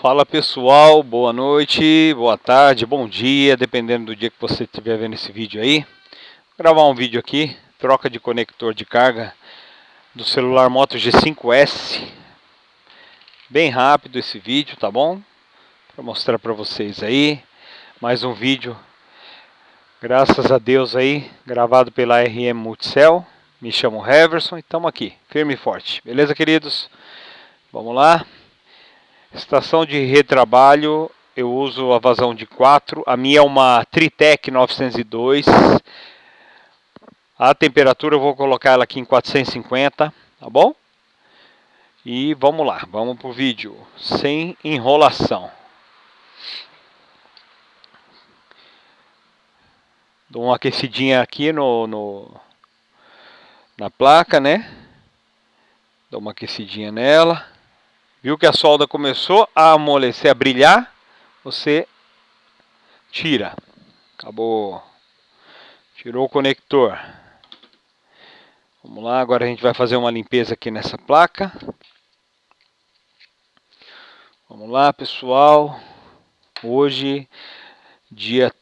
Fala pessoal, boa noite, boa tarde, bom dia, dependendo do dia que você estiver vendo esse vídeo aí. Vou gravar um vídeo aqui, troca de conector de carga do celular Moto G5S. Bem rápido esse vídeo, tá bom? Para mostrar para vocês aí. Mais um vídeo, graças a Deus aí, gravado pela RM Multicell. Me chamo Heverson e estamos aqui, firme e forte. Beleza, queridos? Vamos lá. Estação de retrabalho, eu uso a vazão de 4. A minha é uma Tritec 902. A temperatura eu vou colocar ela aqui em 450, tá bom? E vamos lá, vamos pro vídeo, sem enrolação. Dou uma aquecidinha aqui no, no na placa, né? Dou uma aquecidinha nela. Viu que a solda começou a amolecer, a brilhar? Você tira. Acabou. Tirou o conector. Vamos lá, agora a gente vai fazer uma limpeza aqui nessa placa. Vamos lá, pessoal. Hoje, dia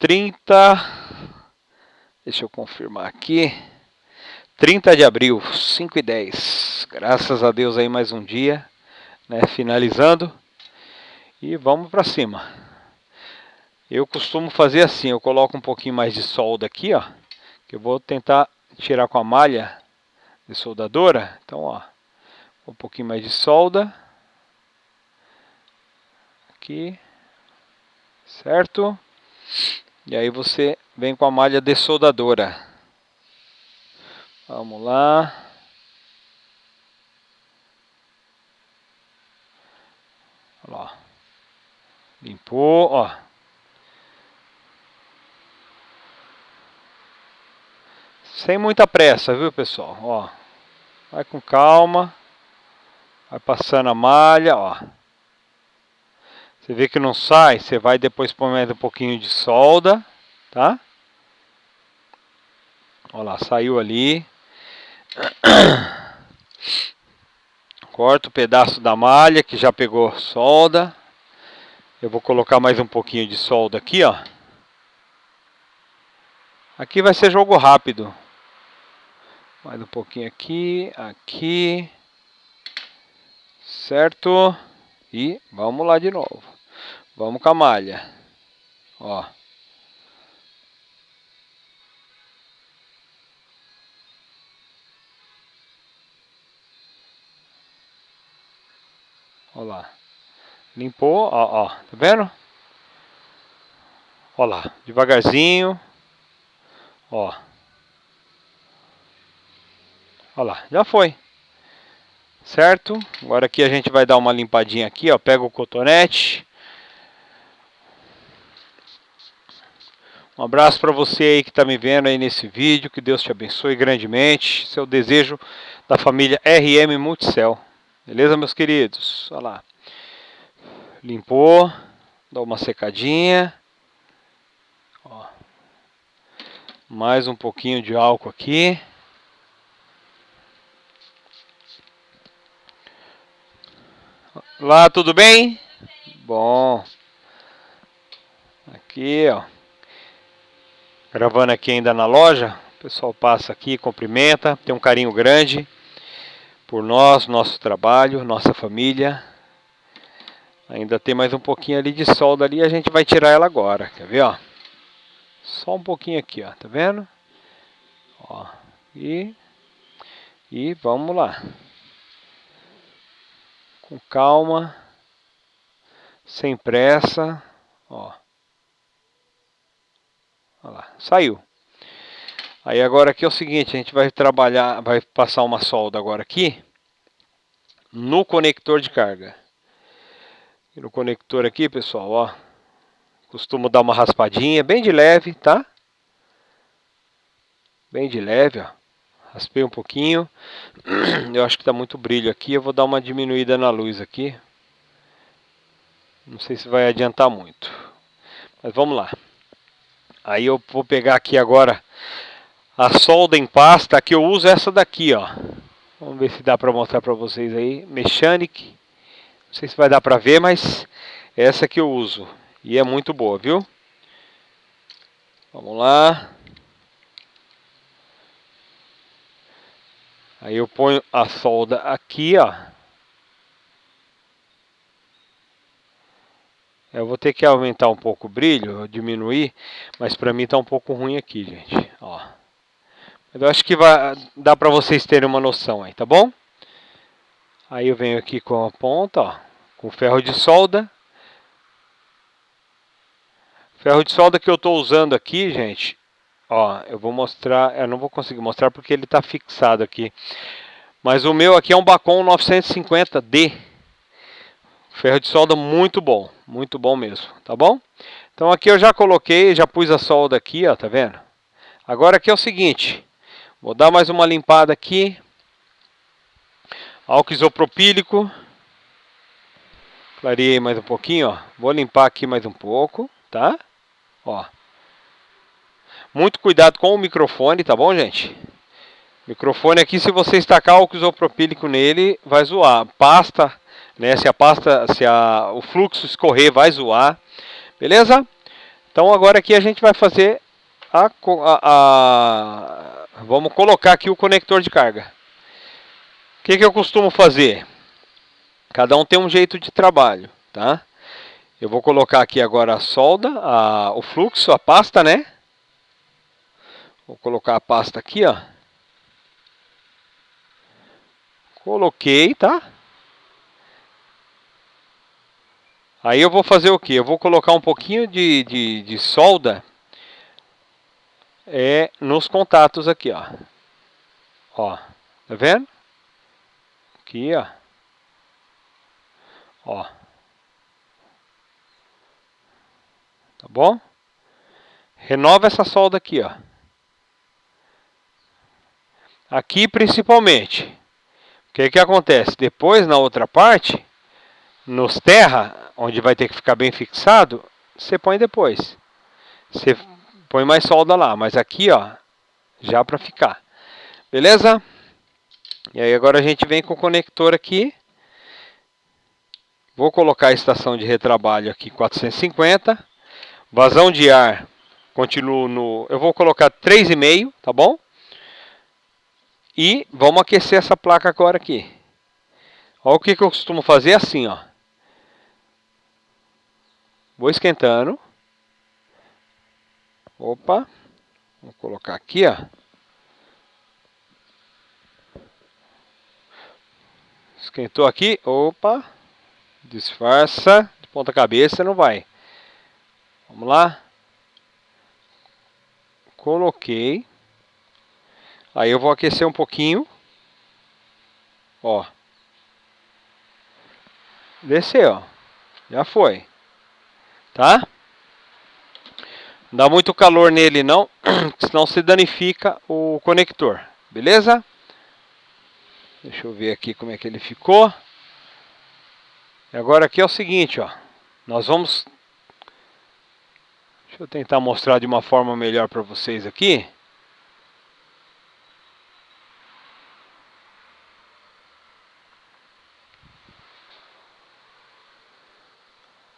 30. Deixa eu confirmar aqui. 30 de abril, 5 e 10. Graças a Deus aí mais um dia né, finalizando e vamos para cima. Eu costumo fazer assim, eu coloco um pouquinho mais de solda aqui, ó, que eu vou tentar tirar com a malha de soldadora. Então, ó, um pouquinho mais de solda aqui, certo? E aí você vem com a malha de soldadora. Vamos lá. Ó. Limpou, ó. Sem muita pressa, viu, pessoal? Ó. Vai com calma. Vai passando a malha, ó. Você vê que não sai, você vai depois pôr mais um pouquinho de solda, tá? Olha lá, saiu ali. Corto o pedaço da malha que já pegou solda. Eu vou colocar mais um pouquinho de solda aqui, ó. Aqui vai ser jogo rápido. Mais um pouquinho aqui, aqui. Certo? E vamos lá de novo. Vamos com a malha. Ó. Olha lá. Limpou, ó, ó. Tá vendo? Olha lá. Devagarzinho. Ó. Olha lá. Já foi. Certo? Agora aqui a gente vai dar uma limpadinha aqui, ó. Pega o cotonete. Um abraço para você aí que está me vendo aí nesse vídeo. Que Deus te abençoe grandemente. Seu desejo da família RM Multicel. Beleza, meus queridos? Olha lá. Limpou. Dá uma secadinha. Ó. Mais um pouquinho de álcool aqui. Lá, tudo bem? Bom. Aqui, ó. Gravando aqui ainda na loja. O pessoal passa aqui, cumprimenta. Tem um carinho grande por nós, nosso trabalho, nossa família. Ainda tem mais um pouquinho ali de solda ali, a gente vai tirar ela agora, quer ver, ó? Só um pouquinho aqui, ó, tá vendo? Ó, e, e vamos lá. Com calma, sem pressa, ó. Olha lá, saiu. Aí agora aqui é o seguinte, a gente vai trabalhar, vai passar uma solda agora aqui no conector de carga. No conector aqui, pessoal, ó, costumo dar uma raspadinha, bem de leve, tá? Bem de leve, ó. Raspei um pouquinho. Eu acho que tá muito brilho aqui, eu vou dar uma diminuída na luz aqui. Não sei se vai adiantar muito. Mas vamos lá. Aí eu vou pegar aqui agora a solda em pasta, que eu uso essa daqui, ó. Vamos ver se dá para mostrar para vocês aí. Mechanic Não sei se vai dar pra ver, mas essa que eu uso. E é muito boa, viu? Vamos lá. Aí eu ponho a solda aqui, ó. Eu vou ter que aumentar um pouco o brilho, diminuir, mas para mim tá um pouco ruim aqui, gente, ó. Eu acho que vai dá para vocês terem uma noção aí, tá bom? Aí eu venho aqui com a ponta, ó, com ferro de solda. Ferro de solda que eu estou usando aqui, gente, ó, eu vou mostrar, eu não vou conseguir mostrar porque ele está fixado aqui. Mas o meu aqui é um Bacon 950D. Ferro de solda muito bom, muito bom mesmo, tá bom? Então aqui eu já coloquei, já pus a solda aqui, ó, tá vendo? Agora aqui é o seguinte, vou dar mais uma limpada aqui. Álcool isopropílico. Clareei mais um pouquinho, ó. Vou limpar aqui mais um pouco, tá? Ó. Muito cuidado com o microfone, tá bom, gente? Microfone aqui, se você estacar álcool isopropílico nele, vai zoar. Pasta, né? Se a pasta, se a, o fluxo escorrer, vai zoar. Beleza? Então agora aqui a gente vai fazer a, a, a vamos colocar aqui o conector de carga que, que eu costumo fazer? Cada um tem um jeito de trabalho, tá? Eu vou colocar aqui agora a solda, a, o fluxo, a pasta, né? Vou colocar a pasta aqui, ó. Coloquei, tá? Aí eu vou fazer o que? Eu vou colocar um pouquinho de, de, de solda é, nos contatos aqui, ó. Ó, tá vendo? Aqui, ó. Ó. Tá bom? Renova essa solda aqui, ó. Aqui principalmente. O que que acontece? Depois na outra parte, nos terra, onde vai ter que ficar bem fixado, você põe depois. Você põe mais solda lá, mas aqui, ó, já para ficar. Beleza? E aí agora a gente vem com o conector aqui. Vou colocar a estação de retrabalho aqui 450. Vazão de ar, continuo no... Eu vou colocar 3,5, tá bom? E vamos aquecer essa placa agora aqui. Olha o que, que eu costumo fazer assim, ó. Vou esquentando. Opa. Vou colocar aqui, ó. Esquentou aqui. Opa. Disfarça. De ponta cabeça não vai. Vamos lá. Coloquei. Aí eu vou aquecer um pouquinho. Ó. Desceu. Já foi. Tá? Não dá muito calor nele não, senão se danifica o conector. Beleza? Deixa eu ver aqui como é que ele ficou. E agora aqui é o seguinte, ó. Nós vamos... Deixa eu tentar mostrar de uma forma melhor para vocês aqui.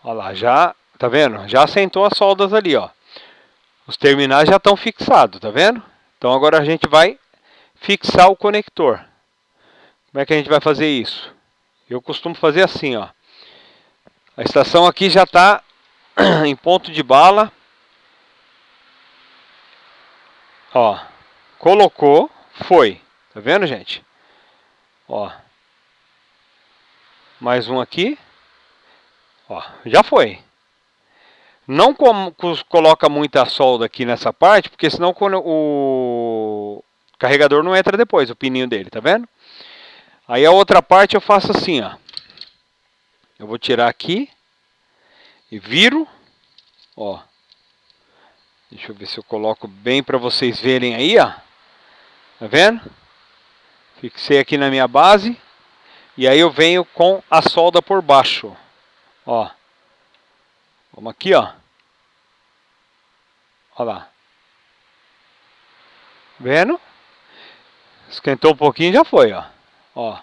Olha lá, já, tá vendo? Já assentou as soldas ali, ó. Os terminais já estão fixados, tá vendo? Então agora a gente vai fixar o conector. Como é que a gente vai fazer isso? Eu costumo fazer assim, ó. A estação aqui já está em ponto de bala. Ó, colocou, foi. Tá vendo, gente? Ó. Mais um aqui. Ó, já foi. Não coloca muita solda aqui nessa parte, porque senão o carregador não entra depois, o pininho dele, tá vendo? Aí a outra parte eu faço assim, ó. Eu vou tirar aqui e viro, ó. Deixa eu ver se eu coloco bem para vocês verem aí, ó. Tá vendo? Fixei aqui na minha base. E aí eu venho com a solda por baixo. Ó. Vamos aqui, ó. Olha lá. Vendo? Esquentou um pouquinho já foi, ó. Ó.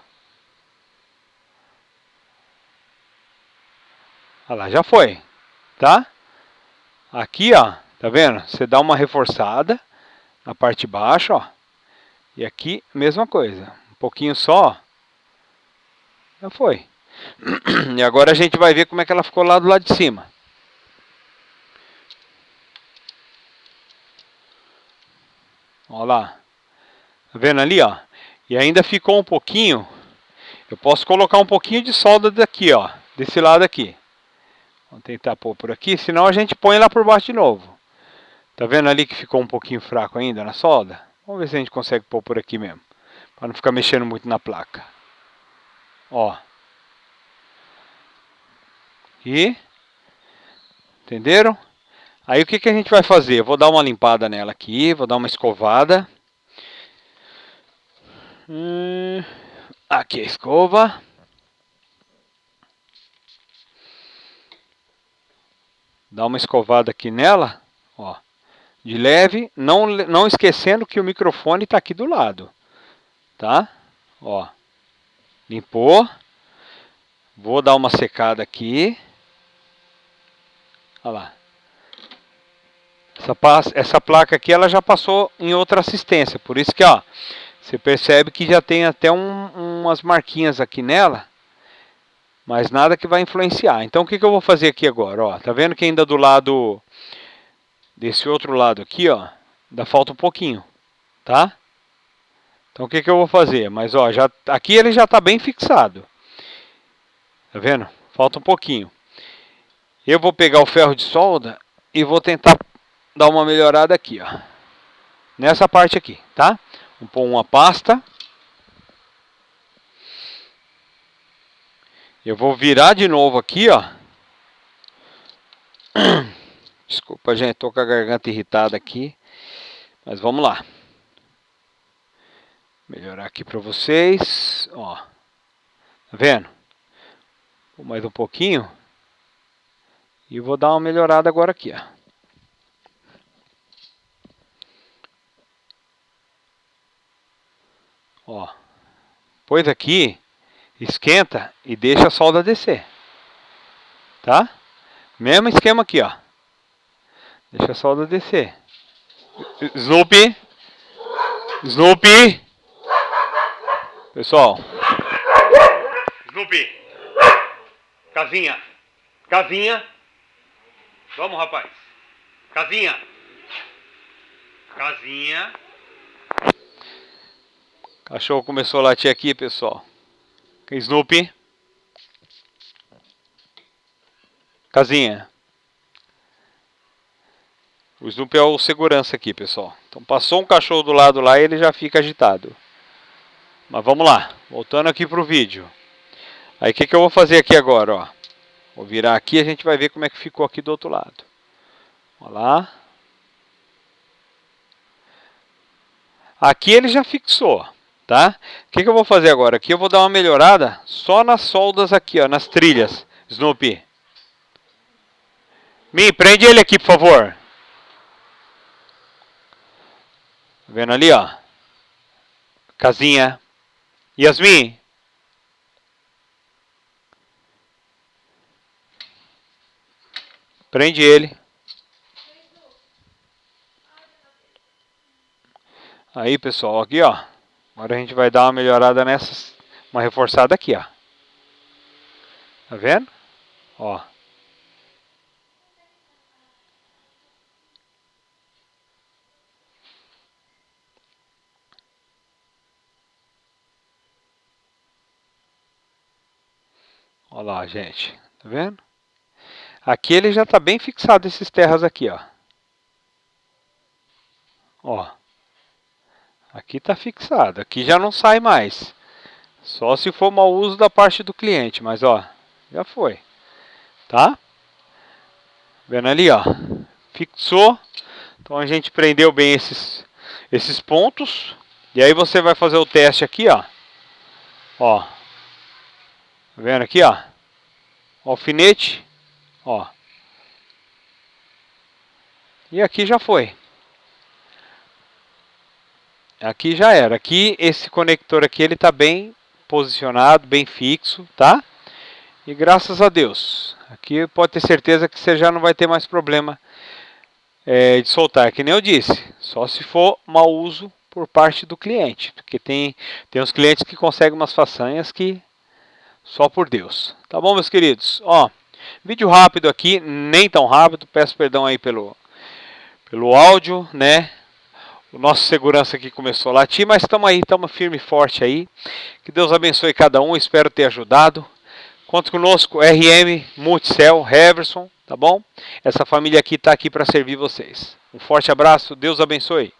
Olha lá, já foi, tá? Aqui, ó, tá vendo? Você dá uma reforçada na parte de baixo, ó. E aqui, mesma coisa. Um pouquinho só, Já foi. E agora a gente vai ver como é que ela ficou lá do lado de cima. Olha lá. Tá vendo ali, ó? E ainda ficou um pouquinho. Eu posso colocar um pouquinho de solda daqui, ó. Desse lado aqui. Vamos tentar pôr por aqui, senão a gente põe lá por baixo de novo. Tá vendo ali que ficou um pouquinho fraco ainda na solda? Vamos ver se a gente consegue pôr por aqui mesmo. Para não ficar mexendo muito na placa. Ó. E... Entenderam? Aí o que, que a gente vai fazer? Eu vou dar uma limpada nela aqui, vou dar uma escovada. Hum, aqui a escova. Dá uma escovada aqui nela, ó, de leve, não, não esquecendo que o microfone está aqui do lado, tá? Ó, limpou. Vou dar uma secada aqui. Olha lá. Essa, essa placa aqui ela já passou em outra assistência, por isso que ó, você percebe que já tem até um, umas marquinhas aqui nela, mas nada que vai influenciar. Então o que, que eu vou fazer aqui agora? Ó, tá vendo que ainda do lado, desse outro lado aqui, ó, ainda falta um pouquinho, tá? Então o que, que eu vou fazer? Mas ó, já, aqui ele já está bem fixado. Tá vendo? Falta um pouquinho. Eu vou pegar o ferro de solda e vou tentar dar uma melhorada aqui, ó. Nessa parte aqui, tá? Vou pôr uma pasta. Eu vou virar de novo aqui, ó. Desculpa, gente, tô com a garganta irritada aqui. Mas vamos lá. Melhorar aqui para vocês, ó. Tá vendo? Mais um pouquinho. E vou dar uma melhorada agora aqui, ó. Ó. Pois aqui, esquenta e deixa a solda descer. Tá? Mesmo esquema aqui, ó. Deixa a solda descer. Snoopy. Snoopy. Pessoal. Snoopy. Casinha. Casinha. Vamos, rapaz. Casinha. Casinha. Cachorro começou a latir aqui, pessoal. Snoopy. Casinha. O Snoopy é o segurança aqui, pessoal. Então passou um cachorro do lado lá e ele já fica agitado. Mas vamos lá. Voltando aqui para o vídeo. Aí o que, que eu vou fazer aqui agora, ó. Vou virar aqui e a gente vai ver como é que ficou aqui do outro lado. Olha lá. Aqui ele já fixou tá? O que, que eu vou fazer agora? Aqui eu vou dar uma melhorada só nas soldas aqui, ó, nas trilhas, Snoopy. Me prende ele aqui, por favor. Tá vendo ali, ó? Casinha. Yasmin. Prende ele. Aí, pessoal, aqui, ó. Agora a gente vai dar uma melhorada nessa, uma reforçada aqui, ó. Tá vendo? Ó. Olha lá, gente. Tá vendo? Aqui ele já tá bem fixado, esses terras aqui, ó. Ó. Aqui está fixado, aqui já não sai mais. Só se for mau uso da parte do cliente, mas ó, já foi. Tá? Vendo ali, ó. Fixou. Então a gente prendeu bem esses, esses pontos. E aí você vai fazer o teste aqui, ó. Ó. Tá vendo aqui, ó? Alfinete. Ó. E aqui já foi. Aqui já era. Aqui, esse conector aqui, ele está bem posicionado, bem fixo, tá? E graças a Deus, aqui pode ter certeza que você já não vai ter mais problema é, de soltar, que nem eu disse, só se for mau uso por parte do cliente, porque tem, tem uns clientes que conseguem umas façanhas que só por Deus. Tá bom, meus queridos? Ó, vídeo rápido aqui, nem tão rápido, peço perdão aí pelo, pelo áudio, né? O nosso segurança aqui começou a latir, mas estamos aí, estamos firme e forte aí. Que Deus abençoe cada um, espero ter ajudado. Conta conosco, RM, Multicel, Heverson, tá bom? Essa família aqui está aqui para servir vocês. Um forte abraço, Deus abençoe.